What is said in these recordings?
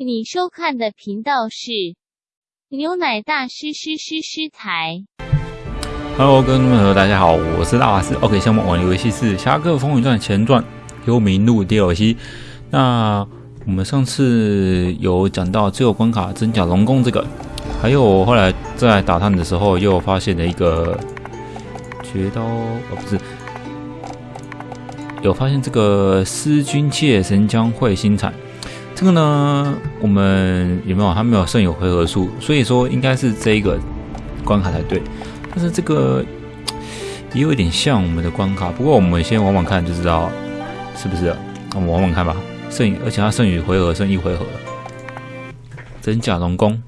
你收看的频道是牛奶大师师师师台。Hello，各位朋友，大家好，我是大法师。OK，下面玩游戏是《侠客风云传前传：幽冥录》DLC。那我们上次有讲到最后关卡真假龙宫这个，还有后来在打探的时候又发现了一个绝刀，哦不是，有发现这个思君界神将会新产。这个呢，我们有没有？他没有剩余回合数，所以说应该是这一个关卡才对。但是这个也有一点像我们的关卡，不过我们先玩玩看就知道是不是。我们玩玩看吧。剩而且他剩余回合剩一回合，真假龙宫。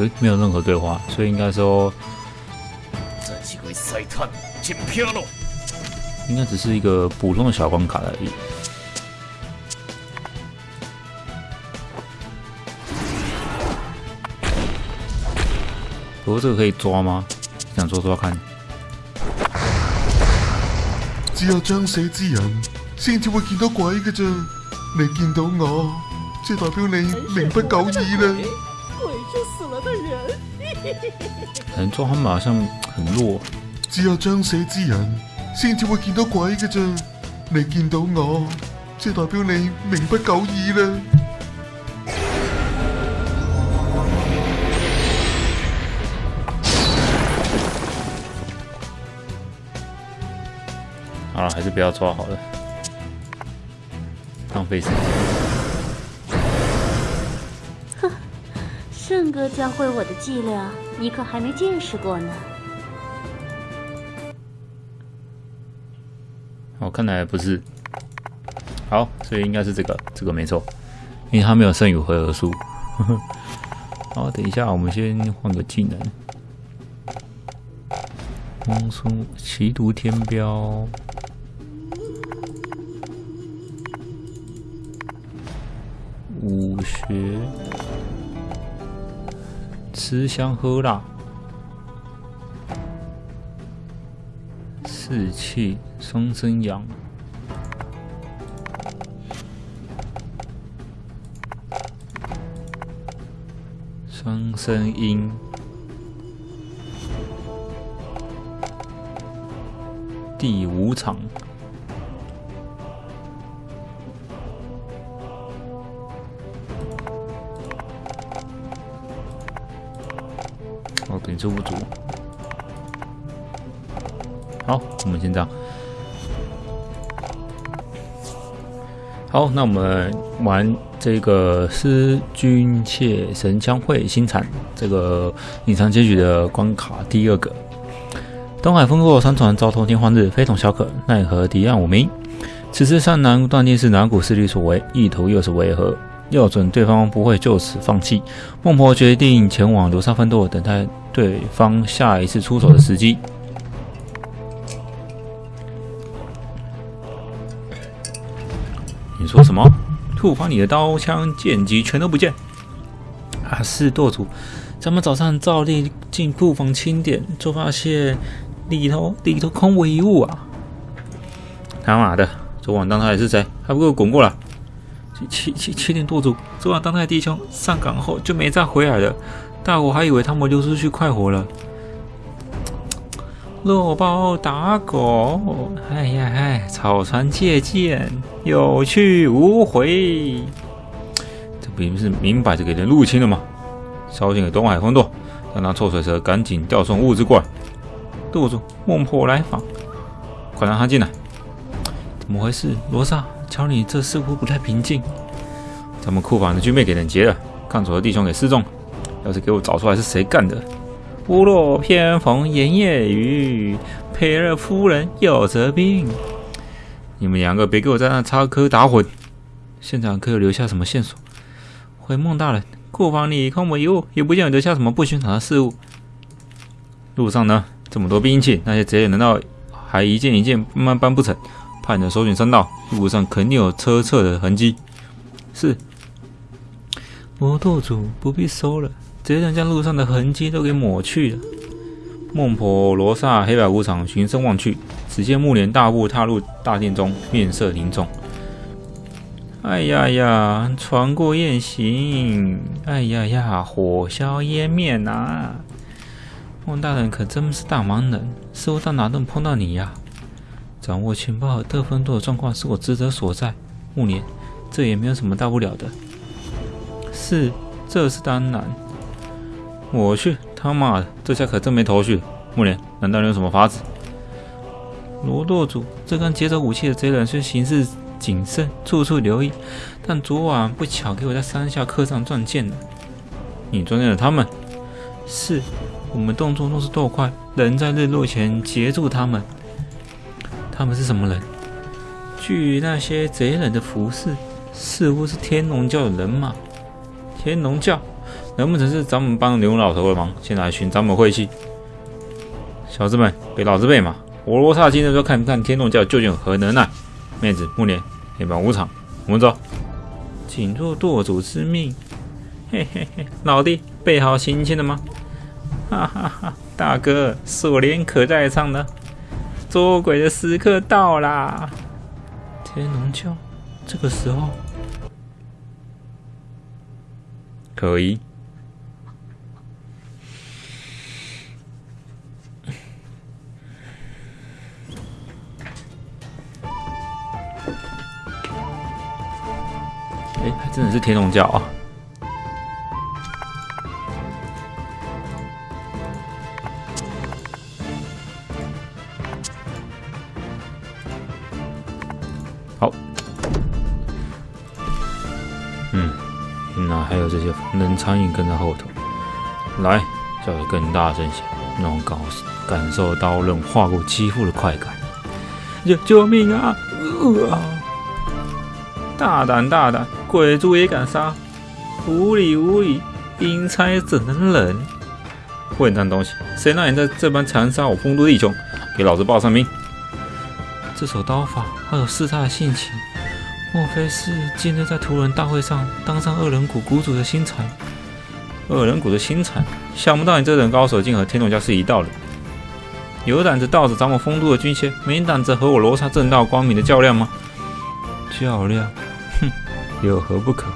呃，没有任何对话，所以应该说真是会塞探，真漂亮。应该只是一个普通的小关卡而已。不过这个可以抓吗？想抓抓看。只有将死之人先至會見到鬼嘅啫。你見到我，即係代表你命不久矣啦。的人。可能抓他马上很弱，只有將死之人先至會見到鬼嘅啫。你見到我，即係代表你命不久矣啦。好了，还是不要抓好了，浪费时间。圣哥教会我的伎俩，你可还没见识过呢。哦，看来不是。好，所以应该是这个，这个没错，因为他没有剩余回合数。好，等一下，我们先换个技能。风速奇毒天标，武学，吃香喝辣，士气双生阳。双生阴，第五场，哦，点数不足。好，我们先这样。好，那我们玩这个思君妾神枪会新产这个隐藏结局的关卡第二个。东海风过山船遭偷天换日，非同小可，奈何敌暗无名？此次山南断定是哪股势力所为，意图又是为何？要准对方不会就此放弃，孟婆决定前往流沙分舵，等待对方下一次出手的时机。你说什么？库房里的刀枪剑戟全都不见。啊，是舵主，咱们早上照例进库房清点，就发现里头里头空无一物啊！他妈的，昨晚当他的是谁？还不给我滚过来！七七七点舵主，昨晚当他的弟兄上岗后就没再回来了，大伙还以为他们溜出去快活了。落包打狗，哎呀哎，草船借箭，有去无回。这不是明摆着给人入侵了吗？烧信给东海风舵，让那臭水蛇赶紧调送物资过来。舵主，孟婆来访，快让他进来。怎么回事？罗刹，瞧你这似乎不太平静。咱们库房的军备给人劫了，看守的弟兄给失踪。要是给我找出来是谁干的！屋漏偏逢连夜雨，赔了夫人又折兵。你们两个别给我在那插科打诨！现场可有留下什么线索？回孟大人，库房里空无一物，也不见有留下什么不寻常的事物。路上呢这么多兵器，那些贼人难道还一件一件慢慢搬不成？派人搜寻山道，路上肯定有车侧的痕迹。是，魔舵主不必搜了，直接将路上的痕迹都给抹去了。孟婆罗刹黑白无常循声望去，只见木莲大步踏入大殿中，面色凝重。哎呀呀，船过雁行，哎呀呀，火烧烟灭呐！孟大人可真是大忙人，似乎到哪都能碰到你呀。掌握情报和得分多的状况是我职责所在，木莲，这也没有什么大不了的。是，这是当然。我去，他妈的，这下可真没头绪。木莲，难道你有什么法子？罗舵主，这刚劫走武器的贼人虽行事谨慎，处处留意，但昨晚不巧给我在山下刻上撞见了。你撞见了他们？是，我们动作若是够快，能在日落前截住他们。他们是什么人？据那些贼人的服饰，似乎是天龙教的人马。天龙教？难不成是咱们帮牛老头的忙，现在来寻咱们晦气？小子们，给老子备马！我罗刹今日就看看天龙教究竟有何能耐。妹子，木莲，黑白无常，我们走。谨遵舵主之命。嘿嘿嘿，老弟，备好行签了吗？哈哈哈，大哥，锁链可在上呢。捉鬼的时刻到啦！天龙教，这个时候可以。哎，还真的是天龙教啊！冷苍蝇跟在后头，来，叫得更大声些，让我感感受刀刃划过肌肤的快感。救救命啊！呃啊！大胆大胆，鬼族也敢杀！无理无理，阴差怎能忍？混蛋东西，谁让你在这般残杀我风都弟兄？给老子报上名！这手刀法好有弑他的性情，莫非是今日在屠人大会上当上恶人谷谷主的新材？恶人谷的新材，想不到你这等高手竟和天龙教是一道的。有胆子道着咱们丰都的军械，没胆子和我罗刹正道光明的较量吗？较量，哼，有何不可？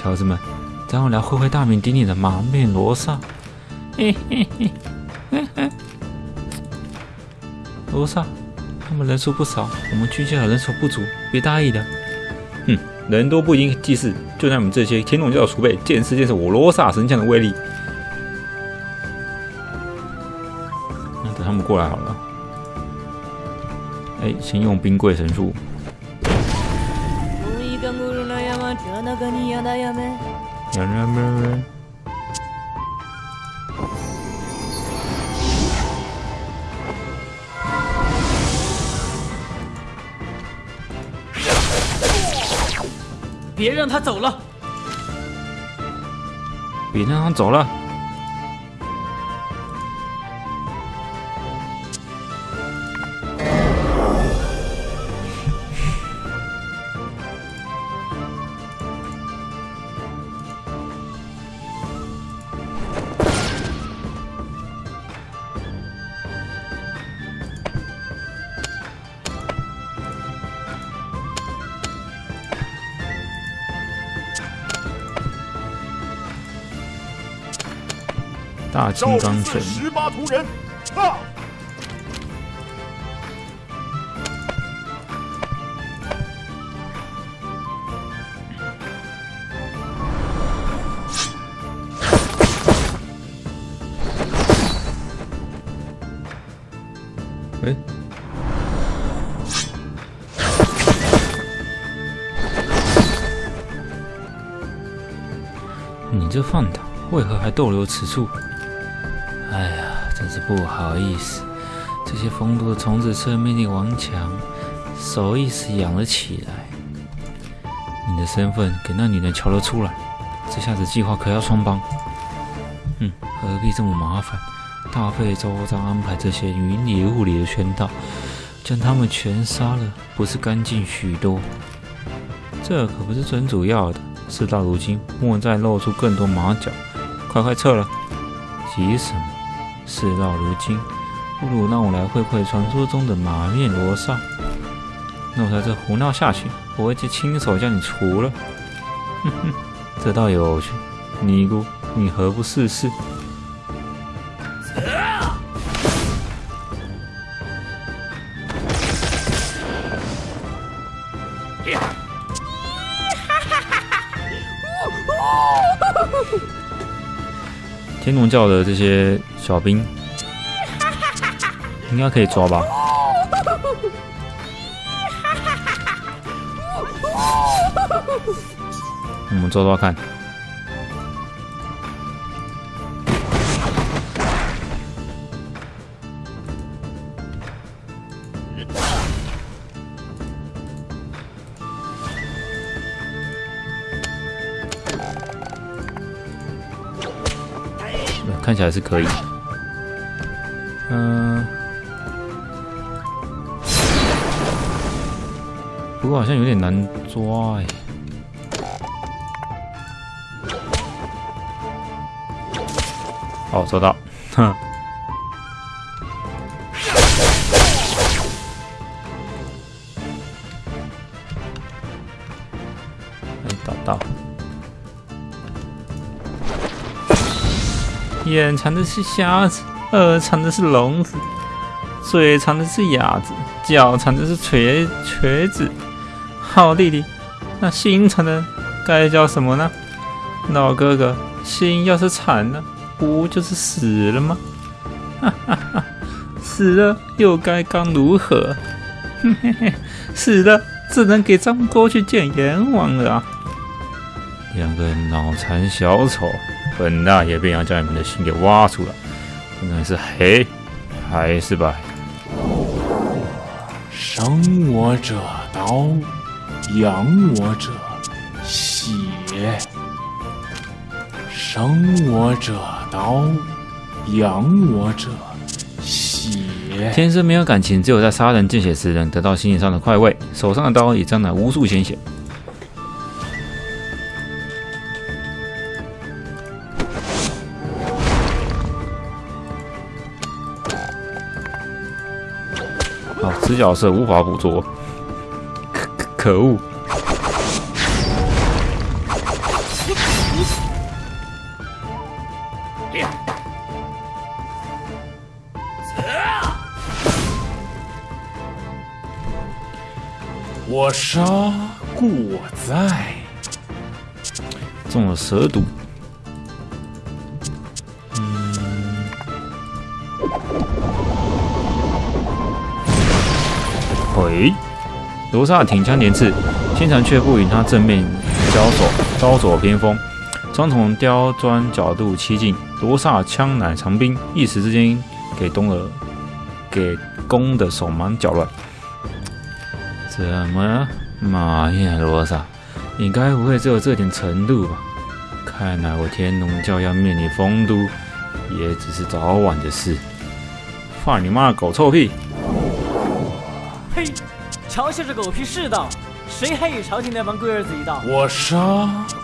小子们，让我来会会大名鼎鼎的满面罗刹。嘿嘿嘿，嘿嘿，罗刹，他们人数不少，我们军械人手不足，别大意了。哼，人多不一定济事，就让你们这些天龙教的储备见识见识我罗刹神像的威力。那等他们过来好了。哎，先用冰柜神术。别让他走了！别让他走了！大金赵刚拳，十八铜人，你这饭党为何还逗留此处？哎呀，真是不好意思，这些风都的虫子吃了命令顽强，手一时痒了起来。你的身份给那女人瞧了出来，这下子计划可要穿帮。嗯，何必这么麻烦？大费周章安排这些云里雾里的圈套，将他们全杀了，不是干净许多？这可不是最主要的。事到如今，莫再露出更多马脚，快快撤了！急什么？事到如今，不如让我来会会传说中的马面罗刹。那我在这胡闹下去，我会去亲手将你除了。哼哼，这倒有趣。尼姑，你何不试试？天龙教的这些小兵应该可以抓吧？我们抓抓看。看起来是可以。不过好像有点难抓哎。好，收到。哼。没打到。眼藏的是瞎子，耳藏的是聋子，嘴藏的是哑子，脚藏的是瘸瘸子。好弟弟，那心藏的该叫什么呢？老哥哥，心要是残了，不就是死了吗？哈哈哈，死了又该刚如何？嘿嘿嘿，死了只能给张哥去见阎王了啊！两个脑残小丑。本大爷便要将你们的心给挖出来，不论是黑还是白。生我者刀，养我者血。生我者刀，养我者血。天生没有感情，只有在杀人见血时能得到心理上的快慰。手上的刀已沾满无数鲜血。好，死角是无法捕捉，可恶！我杀故我在，中了蛇毒。喂，罗刹挺枪连刺，心禅却不与他正面交手，招左偏锋，双重刁钻角度七进，罗刹枪乃长兵，一时之间给东儿给攻的手忙脚乱。怎么，妈呀，罗刹，你该不会只有这点程度吧？看来我天龙教要灭你丰都，也只是早晚的事。放你妈的狗臭屁！嘿嘲笑这狗屁世道，谁还与朝廷那帮龟儿子一道？我杀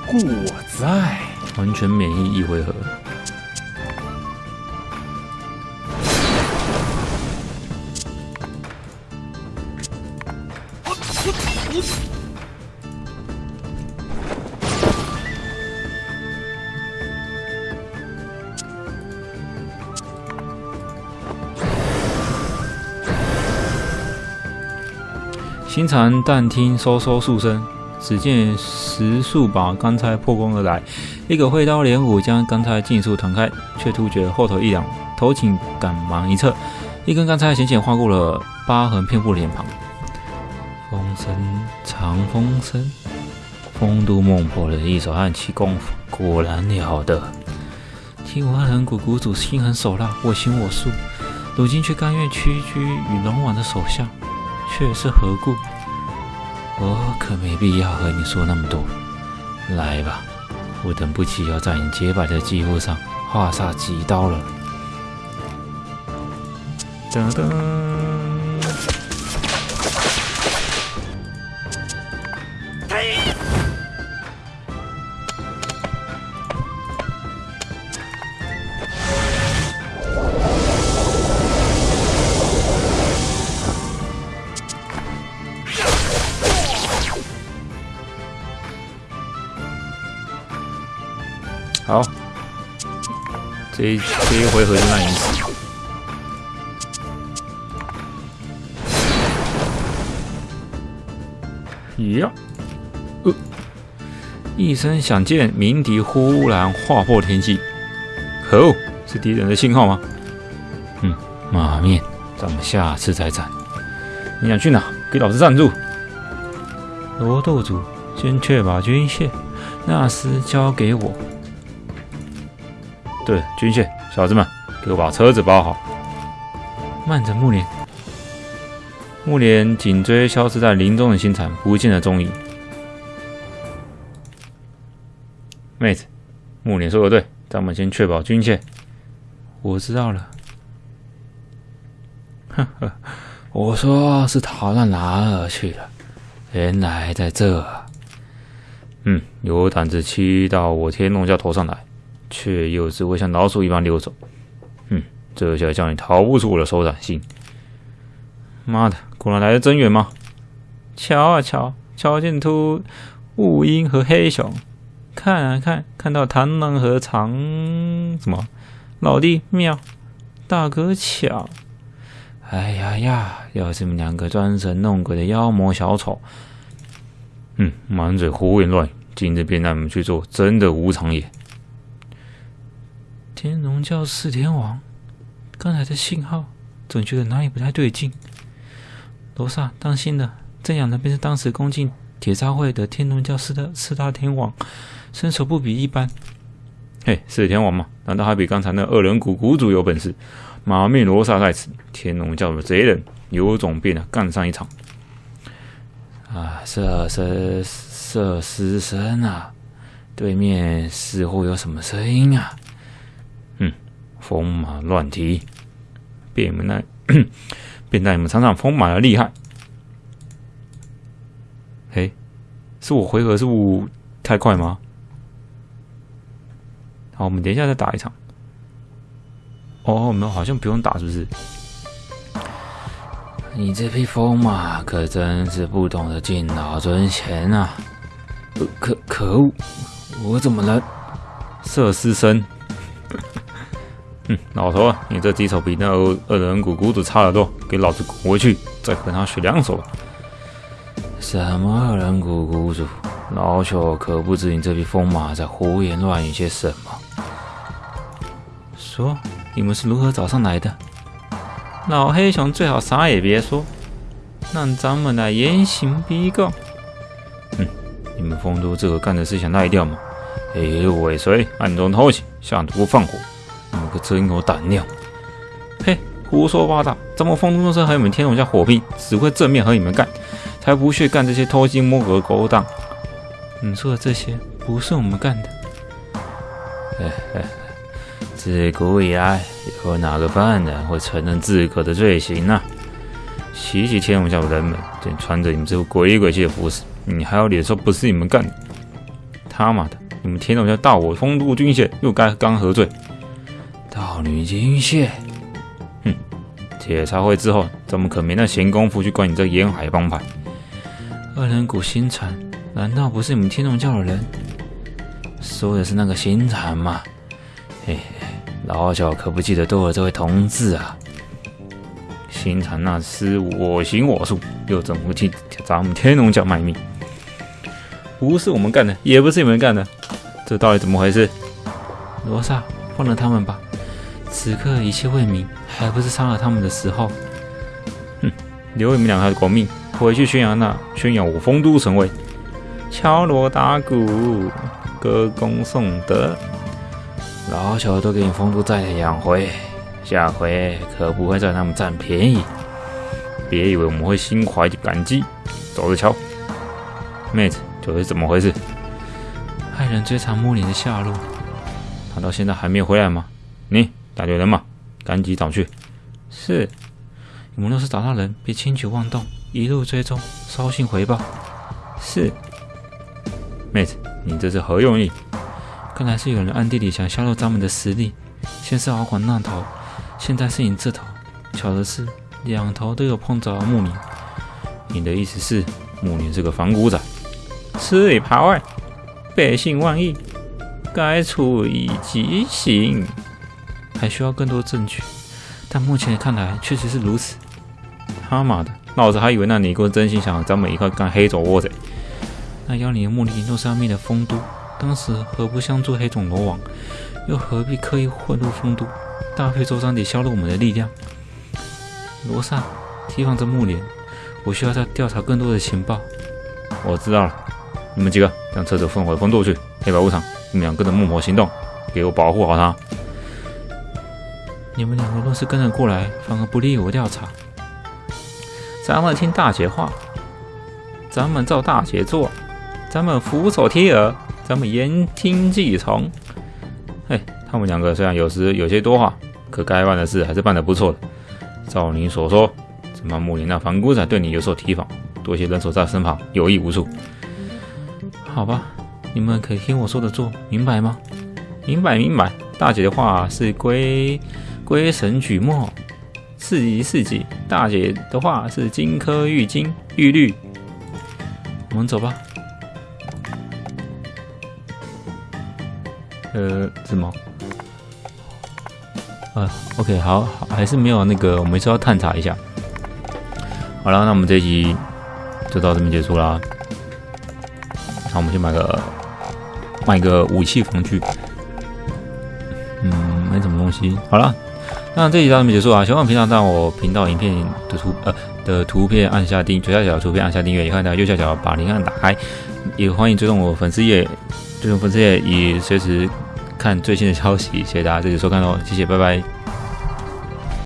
故我在，完全免疫一回合。心禅但听嗖嗖数声，只见十数把钢钗破空而来，一个挥刀连舞将钢钗尽数弹开，却突觉后头一凉，头颈赶忙一侧，一根钢钗险险划过了疤痕遍布脸庞。风声，长风声，风都孟婆的一手暗器功夫果然了得。听闻人谷谷主心狠手辣，我行我素，如今却甘愿屈居于龙王的手下。却是何故？我可没必要和你说那么多。来吧我等不及要在你洁白的肌肤上划上几刀了。噔噔这一这一回合就让你死。呀，呃，一声响箭，鸣笛忽然划破天际。可恶，是敌人的信号吗？嗯，马面，咱们下次再战。你想去哪？给老子站住！罗斗主，先确保军械，纳斯交给我。对，军械，小子们，给我把车子包好。慢着，木莲。木莲紧追消失在林中的星产，不见了踪影。妹子，木莲说的对，咱们先确保军械。我知道了。呵呵，我说是逃到哪儿去了？原来在这。嗯，有胆子骑到我天龙教头上来，却又只会像老鼠一般溜走。嗯，这下叫你逃不出我的手掌心。妈的，果然来的真远吗？瞧啊瞧，瞧见秃雾鹰和黑熊，看啊看，看到螳螂和长什么？老弟妙，大哥巧。哎呀呀，要是你们两个装神弄鬼的妖魔小丑，嗯，满嘴胡言乱语，今日便让你们去做真的无常也。天龙教四天王，刚才的信号总觉得哪里不太对劲。罗刹，当心了！这样的便是当时攻进铁砂会的天龙教四大四大天王，身手不比一般。嘿，四天王嘛，难道还比刚才那二人谷谷主有本事？马面罗刹在此，天龙教的贼人有种便啊，干上一场！啊，射射射尸声啊！对面似乎有什么声音啊？嗯，风马乱蹄，便你们那。便带你们尝尝风马的厉害。嘿，是我回合是不太快吗？好，我们等一下再打一场。哦，我们好像不用打，是不是？你这匹风马可真是不懂得敬老尊贤啊！可可恶，我怎么了？射尸身。哼，老头啊，你这敌手比那二二人谷谷主差得多，给老子滚回去，再和他学两手吧！什么二人谷谷主？老朽可不知你这匹疯马在胡言乱语些什么。说，你们是如何找上来的？老黑熊最好啥也别说，让咱们来严刑逼供。哼，你们丰都这个干的事想赖掉吗？一路尾随，暗中偷袭，下毒放火。你个真有胆量！嘿，胡说八道！咱们风都社和你们天龙家火拼，只会正面和你们干，才不屑干这些偷鸡摸狗的勾当。你说的这些不是我们干的。哎哎，自古以来，有哪个犯人会承认自个的罪行呢？袭击天龙家的人们，竟穿着你们这副鬼鬼气的服饰，你还有脸说不是你们干的？他妈的，你们天龙家盗我丰都军械，又该刚何罪？盗女金蟹，哼！铁茶会之后，怎么可没那闲工夫去管你这沿海帮派？二人谷星产，难道不是你们天龙教的人？说的是那个星产吗？嘿嘿，老小可不记得多了这位同志啊！星产那厮我行我素，又怎么会替咱们天龙教卖命？不是我们干的，也不是你们干的，这到底怎么回事？罗刹，放了他们吧。此刻一切未明，还不是杀了他们的时候？哼，留你们两个狗命，回去宣扬那宣扬我丰都神威，敲锣打鼓，歌功颂德，老小都给你丰都再养回，下回可不会再让他们占便宜。别以为我们会心怀感激，走着瞧。妹子，这是怎么回事？害人追查莫林的下落，他到现在还没有回来吗？你。大队人马，赶紧找去！是，我们若是找到人，别轻举妄动，一路追踪，捎信回报。是，妹子，你这是何用意？看来是有人暗地里想削弱咱们的实力。先是敖广那头，现在是你这头。巧的是，两头都有碰着木林。你的意思是，木林是个反骨仔？吃里扒外，背信忘义，该处以极刑。还需要更多证据，但目前看来确实是如此。他妈的，老子还以为那尼姑真心想咱们一块干黑种窝贼。那妖女的目的若是要灭了丰都，当时何不相助黑种罗网？又何必刻意混入丰都，大费周章地削弱我们的力量？罗刹提防着木莲，我需要再调查更多的情报。我知道了，你们几个将车子送回丰都去。黑白无常，你们俩跟着木魔行动，给我保护好他。你们两个若是跟着过来，反而不利于我调查。咱们听大姐话，咱们照大姐做，咱们俯首贴耳，咱们言听计从。嘿，他们两个虽然有时有些多话，可该办的事还是办得不错的。照你所说，怎么木林那反骨仔对你有所提防，多些人手在身旁有益无处。好吧，你们可以听我说的做，明白吗？明白，明白。大姐的话是归归神举墨，四级四级。大姐的话是金科玉金玉律。我们走吧。呃，什么？呃，OK，好，好，还是没有那个，我们是要探查一下。好了，那我们这一集就到这边结束啦。那我们先买个买个武器防具。嗯，没什么东西。好了，那这集到这边结束啊。希望平常在我频道影片的图呃的图片按下订，左下角图片按下订阅，也欢迎在右下角把铃铛打开，也欢迎追踪我粉丝页，追踪粉丝页以随时。看最新的消息，谢谢大家这次收看哦，谢谢，拜拜。